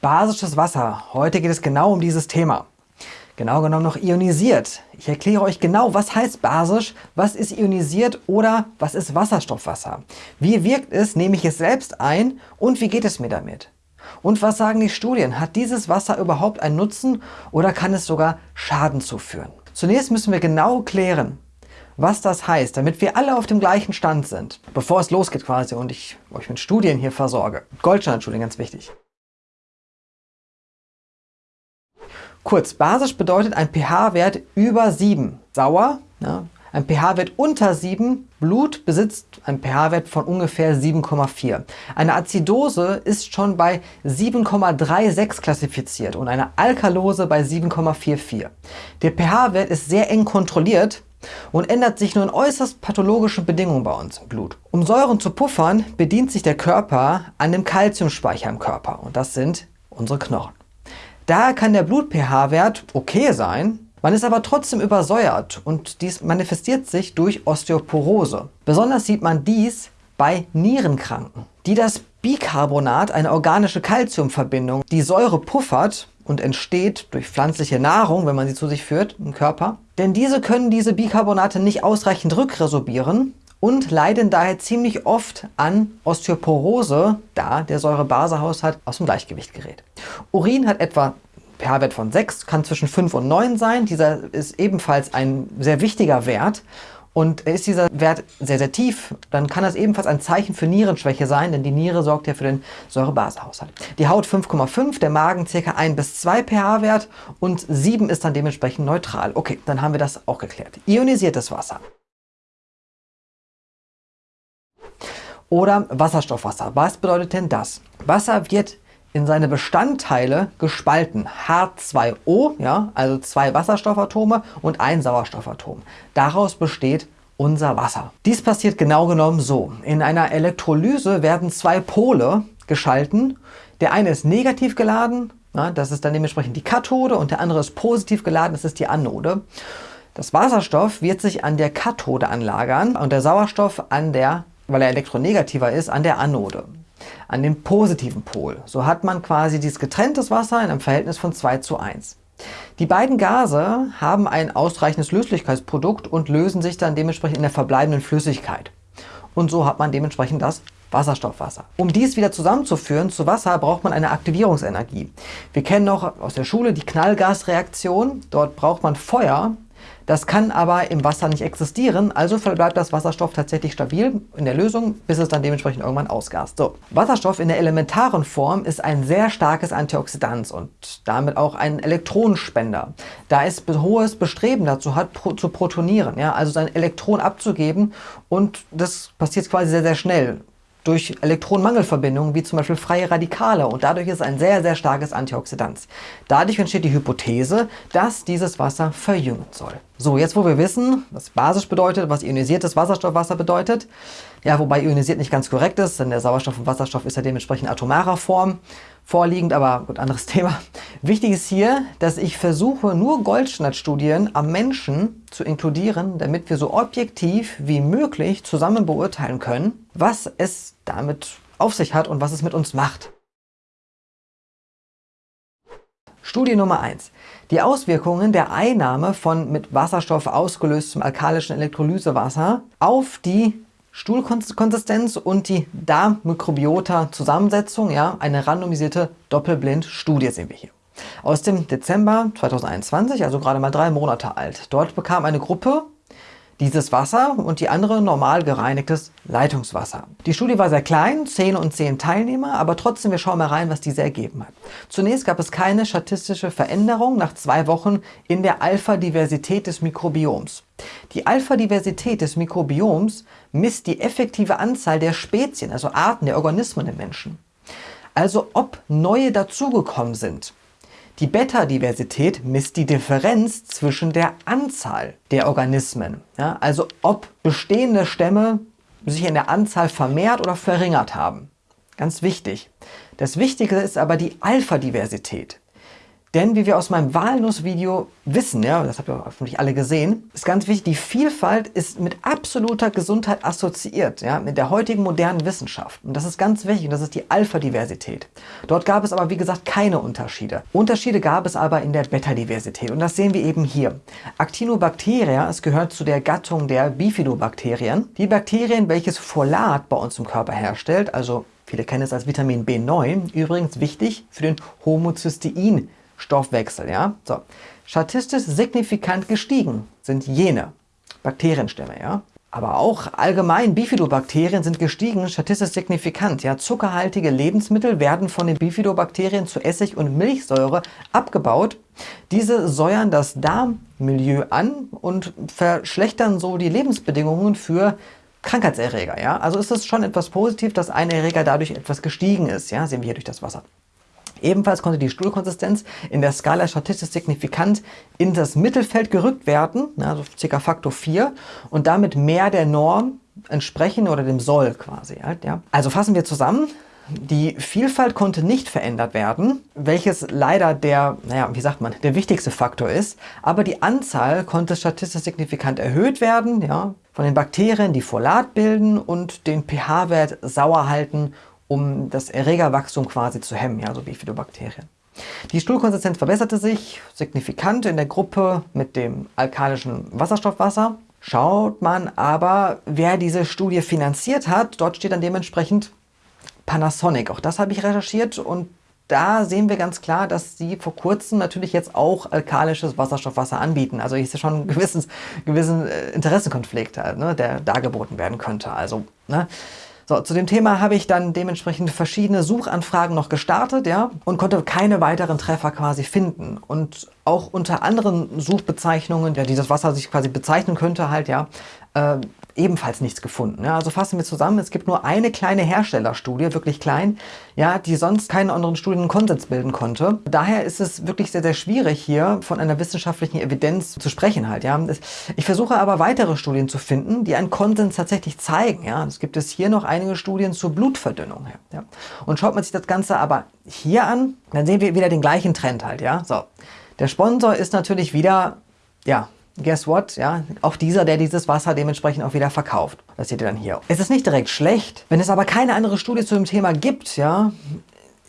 Basisches Wasser. Heute geht es genau um dieses Thema. Genau genommen noch ionisiert. Ich erkläre euch genau, was heißt basisch, was ist ionisiert oder was ist Wasserstoffwasser. Wie wirkt es, nehme ich es selbst ein und wie geht es mir damit? Und was sagen die Studien? Hat dieses Wasser überhaupt einen Nutzen oder kann es sogar Schaden zuführen? Zunächst müssen wir genau klären, was das heißt, damit wir alle auf dem gleichen Stand sind, bevor es losgeht quasi und ich euch mit Studien hier versorge. Goldstandardstudien, ganz wichtig. Kurz, basisch bedeutet ein pH-Wert über 7. Sauer, ja, ein pH-Wert unter 7. Blut besitzt einen pH-Wert von ungefähr 7,4. Eine Azidose ist schon bei 7,36 klassifiziert und eine Alkalose bei 7,44. Der pH-Wert ist sehr eng kontrolliert und ändert sich nur in äußerst pathologischen Bedingungen bei uns im Blut. Um Säuren zu puffern, bedient sich der Körper an dem Kalziumspeicher im Körper und das sind unsere Knochen. Daher kann der Blut-pH-Wert okay sein, man ist aber trotzdem übersäuert und dies manifestiert sich durch Osteoporose. Besonders sieht man dies bei Nierenkranken, die das Bicarbonat, eine organische Calciumverbindung, die Säure puffert und entsteht durch pflanzliche Nahrung, wenn man sie zu sich führt im Körper. Denn diese können diese Bicarbonate nicht ausreichend rückresorbieren und leiden daher ziemlich oft an Osteoporose, da der Säure-Base-Haushalt aus dem Gleichgewicht gerät. Urin hat etwa pH-Wert von 6, kann zwischen 5 und 9 sein. Dieser ist ebenfalls ein sehr wichtiger Wert. Und ist dieser Wert sehr, sehr tief, dann kann das ebenfalls ein Zeichen für Nierenschwäche sein, denn die Niere sorgt ja für den Säure-Base-Haushalt. Die Haut 5,5, der Magen ca. 1 bis 2 pH-Wert und 7 ist dann dementsprechend neutral. Okay, dann haben wir das auch geklärt. Ionisiertes Wasser. Oder Wasserstoffwasser. Was bedeutet denn das? Wasser wird in seine Bestandteile gespalten. H2O, ja, also zwei Wasserstoffatome und ein Sauerstoffatom. Daraus besteht unser Wasser. Dies passiert genau genommen so. In einer Elektrolyse werden zwei Pole geschalten. Der eine ist negativ geladen, ja, das ist dann dementsprechend die Kathode und der andere ist positiv geladen, das ist die Anode. Das Wasserstoff wird sich an der Kathode anlagern und der Sauerstoff an der, weil er elektronegativer ist, an der Anode an dem positiven Pol. So hat man quasi dieses getrenntes Wasser in einem Verhältnis von 2 zu 1. Die beiden Gase haben ein ausreichendes Löslichkeitsprodukt und lösen sich dann dementsprechend in der verbleibenden Flüssigkeit. Und so hat man dementsprechend das Wasserstoffwasser. Um dies wieder zusammenzuführen zu Wasser, braucht man eine Aktivierungsenergie. Wir kennen noch aus der Schule die Knallgasreaktion. Dort braucht man Feuer, das kann aber im Wasser nicht existieren, also bleibt das Wasserstoff tatsächlich stabil in der Lösung, bis es dann dementsprechend irgendwann ausgast. So. Wasserstoff in der elementaren Form ist ein sehr starkes Antioxidant und damit auch ein Elektronenspender, da es hohes Bestreben dazu hat, pro zu protonieren, ja, also sein Elektron abzugeben und das passiert quasi sehr, sehr schnell durch Elektronenmangelverbindungen wie zum Beispiel freie Radikale und dadurch ist ein sehr, sehr starkes Antioxidant. Dadurch entsteht die Hypothese, dass dieses Wasser verjüngen soll. So, jetzt wo wir wissen, was basisch bedeutet, was ionisiertes Wasserstoffwasser bedeutet, ja, wobei ionisiert nicht ganz korrekt ist, denn der Sauerstoff und Wasserstoff ist ja dementsprechend atomarer Form vorliegend, aber gut, anderes Thema. Wichtig ist hier, dass ich versuche, nur Goldstandardstudien am Menschen zu inkludieren, damit wir so objektiv wie möglich zusammen beurteilen können, was es damit auf sich hat und was es mit uns macht. Studie Nummer 1. Die Auswirkungen der Einnahme von mit Wasserstoff ausgelöstem alkalischen Elektrolysewasser auf die Stuhlkonsistenz und die Darmmikrobiota-Zusammensetzung, ja, eine randomisierte Doppelblind-Studie sehen wir hier. Aus dem Dezember 2021, also gerade mal drei Monate alt. Dort bekam eine Gruppe dieses Wasser und die andere normal gereinigtes Leitungswasser. Die Studie war sehr klein, 10 und 10 Teilnehmer, aber trotzdem, wir schauen mal rein, was diese ergeben hat. Zunächst gab es keine statistische Veränderung nach zwei Wochen in der Alpha-Diversität des Mikrobioms. Die Alpha-Diversität des Mikrobioms misst die effektive Anzahl der Spezien, also Arten der Organismen im Menschen. Also ob neue dazugekommen sind. Die Beta-Diversität misst die Differenz zwischen der Anzahl der Organismen. Ja, also ob bestehende Stämme sich in der Anzahl vermehrt oder verringert haben. Ganz wichtig. Das Wichtige ist aber die Alpha-Diversität. Denn wie wir aus meinem Walnuss-Video wissen, ja, das habt ihr hoffentlich alle gesehen, ist ganz wichtig, die Vielfalt ist mit absoluter Gesundheit assoziiert, ja, mit der heutigen modernen Wissenschaft. Und das ist ganz wichtig und das ist die Alpha-Diversität. Dort gab es aber, wie gesagt, keine Unterschiede. Unterschiede gab es aber in der Beta-Diversität und das sehen wir eben hier. Actinobacteria, es gehört zu der Gattung der Bifidobakterien. Die Bakterien, welches Folat bei uns im Körper herstellt, also viele kennen es als Vitamin B9, übrigens wichtig für den Homocystein Stoffwechsel. Ja? So. Statistisch signifikant gestiegen sind jene Bakterienstämme. Ja? Aber auch allgemein Bifidobakterien sind gestiegen, statistisch signifikant. Ja, zuckerhaltige Lebensmittel werden von den Bifidobakterien zu Essig und Milchsäure abgebaut. Diese säuern das Darmmilieu an und verschlechtern so die Lebensbedingungen für Krankheitserreger. Ja? Also ist es schon etwas positiv, dass ein Erreger dadurch etwas gestiegen ist. Ja? Sehen wir hier durch das Wasser. Ebenfalls konnte die Stuhlkonsistenz in der Skala statistisch signifikant in das Mittelfeld gerückt werden, also ca. Faktor 4, und damit mehr der Norm entsprechen oder dem Soll quasi. Also fassen wir zusammen. Die Vielfalt konnte nicht verändert werden, welches leider der, naja, wie sagt man, der wichtigste Faktor ist, aber die Anzahl konnte statistisch signifikant erhöht werden, ja, von den Bakterien, die Folat bilden und den pH-Wert sauer halten um das Erregerwachstum quasi zu hemmen, ja, so Bifidobakterien. Die Stuhlkonsistenz verbesserte sich signifikant in der Gruppe mit dem alkalischen Wasserstoffwasser. Schaut man aber, wer diese Studie finanziert hat, dort steht dann dementsprechend Panasonic. Auch das habe ich recherchiert und da sehen wir ganz klar, dass sie vor kurzem natürlich jetzt auch alkalisches Wasserstoffwasser anbieten. Also ist ja schon ein gewisses, gewissen äh, Interessenkonflikt, ne, der dargeboten werden könnte. Also, ne, so, zu dem Thema habe ich dann dementsprechend verschiedene Suchanfragen noch gestartet, ja, und konnte keine weiteren Treffer quasi finden. Und auch unter anderen Suchbezeichnungen, ja, die das Wasser sich quasi bezeichnen könnte, halt, ja, äh, ebenfalls nichts gefunden. Ja, also fassen wir zusammen, es gibt nur eine kleine Herstellerstudie, wirklich klein, ja, die sonst keinen anderen Studien Konsens bilden konnte. Daher ist es wirklich sehr, sehr schwierig hier von einer wissenschaftlichen Evidenz zu sprechen halt. Ja. Ich versuche aber weitere Studien zu finden, die einen Konsens tatsächlich zeigen. Ja. Es gibt es hier noch einige Studien zur Blutverdünnung. Ja. Und schaut man sich das Ganze aber hier an, dann sehen wir wieder den gleichen Trend halt. Ja. So. Der Sponsor ist natürlich wieder ja, guess what? Ja, auch dieser, der dieses Wasser dementsprechend auch wieder verkauft. Das seht ihr dann hier. Es ist nicht direkt schlecht. Wenn es aber keine andere Studie zu dem Thema gibt, ja,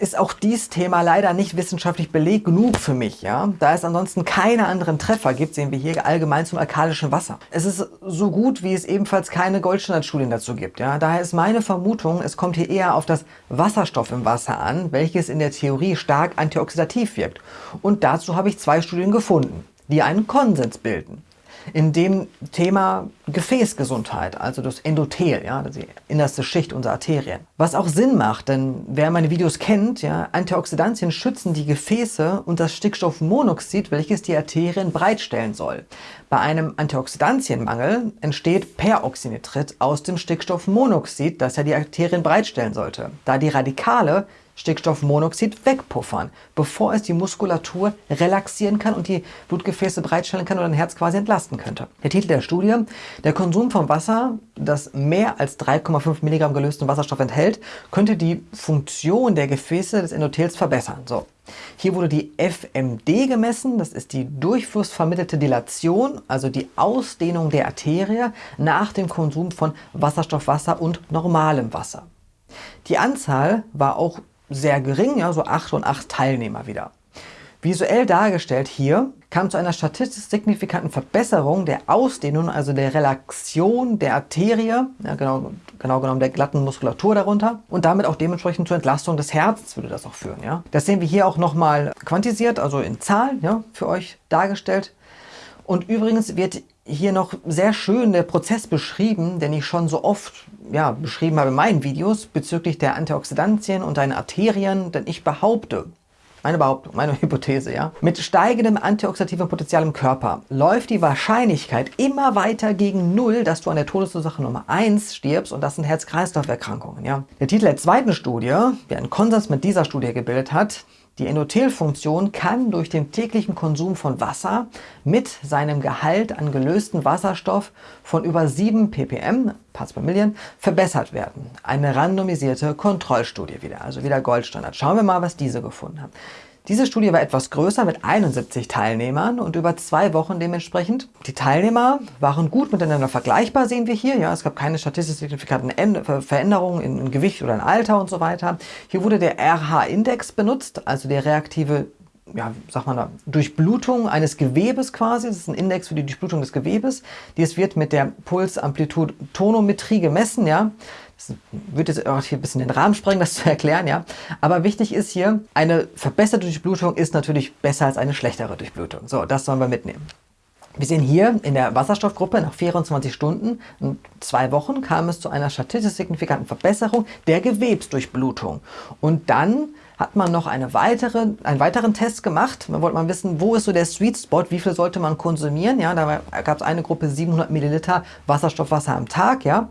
ist auch dieses Thema leider nicht wissenschaftlich belegt genug für mich. Ja? Da es ansonsten keine anderen Treffer gibt, sehen wir hier allgemein zum alkalischen Wasser. Es ist so gut, wie es ebenfalls keine Goldstandardstudien dazu gibt. Ja? Daher ist meine Vermutung, es kommt hier eher auf das Wasserstoff im Wasser an, welches in der Theorie stark antioxidativ wirkt. Und dazu habe ich zwei Studien gefunden die einen Konsens bilden. In dem Thema Gefäßgesundheit, also das Endothel, ja, die innerste Schicht unserer Arterien. Was auch Sinn macht, denn wer meine Videos kennt, ja, Antioxidantien schützen die Gefäße und das Stickstoffmonoxid, welches die Arterien breitstellen soll. Bei einem Antioxidantienmangel entsteht Peroxynitrit aus dem Stickstoffmonoxid, das ja die Arterien breitstellen sollte. Da die Radikale Stickstoffmonoxid wegpuffern, bevor es die Muskulatur relaxieren kann und die Blutgefäße bereitstellen kann oder ein Herz quasi entlasten könnte. Der Titel der Studie, der Konsum von Wasser, das mehr als 3,5 Milligramm gelösten Wasserstoff enthält, könnte die Funktion der Gefäße des Endothels verbessern. So. Hier wurde die FMD gemessen, das ist die durchflussvermittelte Dilation, also die Ausdehnung der Arterie nach dem Konsum von Wasserstoffwasser und normalem Wasser. Die Anzahl war auch sehr gering, ja, so 8 und 8 Teilnehmer wieder. Visuell dargestellt hier kam zu einer statistisch signifikanten Verbesserung der Ausdehnung, also der Relaxion der Arterie, ja, genau, genau genommen der glatten Muskulatur darunter und damit auch dementsprechend zur Entlastung des Herzens würde das auch führen. Ja. Das sehen wir hier auch nochmal quantisiert, also in Zahlen ja, für euch dargestellt. Und übrigens wird hier noch sehr schön der Prozess beschrieben, den ich schon so oft ja, beschrieben habe in meinen Videos bezüglich der Antioxidantien und deinen Arterien, denn ich behaupte, meine Behauptung, meine Hypothese, ja. Mit steigendem antioxidativen Potenzial im Körper läuft die Wahrscheinlichkeit immer weiter gegen Null, dass du an der Todesursache Nummer 1 stirbst und das sind Herz-Kreislauf-Erkrankungen, ja. Der Titel der zweiten Studie, der einen Konsens mit dieser Studie gebildet hat, die Endothelfunktion kann durch den täglichen Konsum von Wasser mit seinem Gehalt an gelösten Wasserstoff von über 7 ppm, Parts per Million, verbessert werden. Eine randomisierte Kontrollstudie wieder, also wieder Goldstandard. Schauen wir mal, was diese gefunden haben. Diese Studie war etwas größer mit 71 Teilnehmern und über zwei Wochen dementsprechend. Die Teilnehmer waren gut miteinander vergleichbar, sehen wir hier. Ja, es gab keine statistisch signifikanten Veränderungen in, Gewicht oder in Alter und so weiter. Hier wurde der RH-Index benutzt, also der reaktive ja, sag mal, Durchblutung eines Gewebes quasi. Das ist ein Index für die Durchblutung des Gewebes. Dies wird mit der Pulsamplitude-Tonometrie gemessen. Ja. Das wird jetzt auch hier ein bisschen den Rahmen sprengen, das zu erklären. ja. Aber wichtig ist hier, eine verbesserte Durchblutung ist natürlich besser als eine schlechtere Durchblutung. So, das sollen wir mitnehmen. Wir sehen hier in der Wasserstoffgruppe nach 24 Stunden und zwei Wochen kam es zu einer statistisch signifikanten Verbesserung der Gewebsdurchblutung. Und dann hat man noch eine weitere, einen weiteren Test gemacht. Man wollte mal wissen, wo ist so der Sweet Spot, wie viel sollte man konsumieren. Ja, da gab es eine Gruppe 700 Milliliter Wasserstoffwasser am Tag. Ja,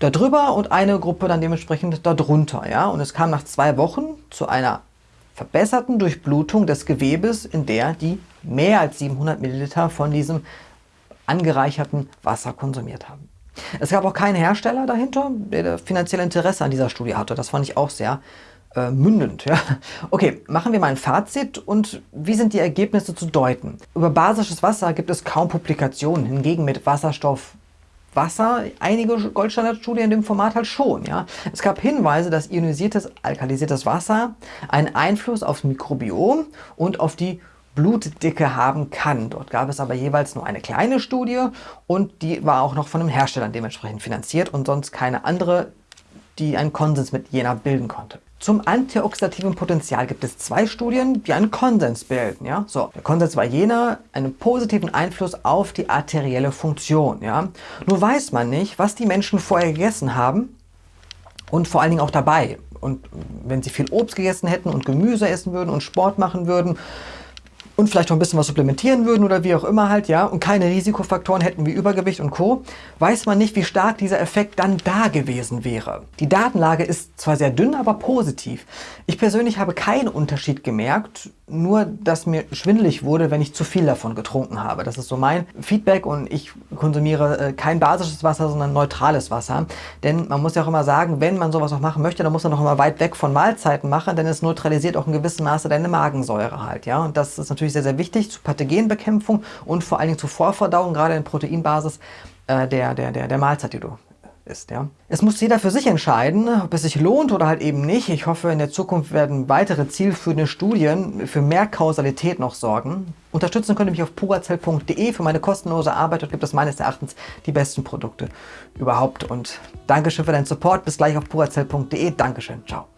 darüber und eine Gruppe dann dementsprechend darunter. Ja, und es kam nach zwei Wochen zu einer verbesserten Durchblutung des Gewebes, in der die mehr als 700 Milliliter von diesem angereicherten Wasser konsumiert haben. Es gab auch keinen Hersteller dahinter, der finanzielle Interesse an dieser Studie hatte. Das fand ich auch sehr äh, mündend. Ja? Okay, machen wir mal ein Fazit und wie sind die Ergebnisse zu deuten? Über basisches Wasser gibt es kaum Publikationen, hingegen mit Wasserstoff Wasser, einige Goldstandardstudien in dem Format halt schon. Ja? Es gab Hinweise, dass ionisiertes, alkalisiertes Wasser einen Einfluss aufs Mikrobiom und auf die Blutdicke haben kann. Dort gab es aber jeweils nur eine kleine Studie und die war auch noch von einem Hersteller dementsprechend finanziert und sonst keine andere, die einen Konsens mit Jena bilden konnte. Zum antioxidativen Potenzial gibt es zwei Studien, die einen Konsens bilden. Ja? So, der Konsens war jener, einen positiven Einfluss auf die arterielle Funktion. Ja? Nur weiß man nicht, was die Menschen vorher gegessen haben und vor allen Dingen auch dabei. Und wenn sie viel Obst gegessen hätten und Gemüse essen würden und Sport machen würden, und vielleicht noch ein bisschen was supplementieren würden oder wie auch immer halt, ja, und keine Risikofaktoren hätten wie Übergewicht und Co., weiß man nicht, wie stark dieser Effekt dann da gewesen wäre. Die Datenlage ist zwar sehr dünn, aber positiv. Ich persönlich habe keinen Unterschied gemerkt, nur, dass mir schwindelig wurde, wenn ich zu viel davon getrunken habe. Das ist so mein Feedback und ich konsumiere äh, kein basisches Wasser, sondern neutrales Wasser. Denn man muss ja auch immer sagen, wenn man sowas auch machen möchte, dann muss man auch immer weit weg von Mahlzeiten machen, denn es neutralisiert auch in gewissem Maße deine Magensäure halt. ja. Und das ist natürlich sehr, sehr wichtig zur Pathogenbekämpfung und vor allen Dingen zur Vorverdauung, gerade in Proteinbasis äh, der, der, der, der Mahlzeit, die du ist. Ja? Es muss jeder für sich entscheiden, ob es sich lohnt oder halt eben nicht. Ich hoffe, in der Zukunft werden weitere zielführende Studien für mehr Kausalität noch sorgen. Unterstützen könnt ihr mich auf purazell.de für meine kostenlose Arbeit. Dort gibt es meines Erachtens die besten Produkte überhaupt. Und Dankeschön für deinen Support. Bis gleich auf purazell.de. Dankeschön. Ciao.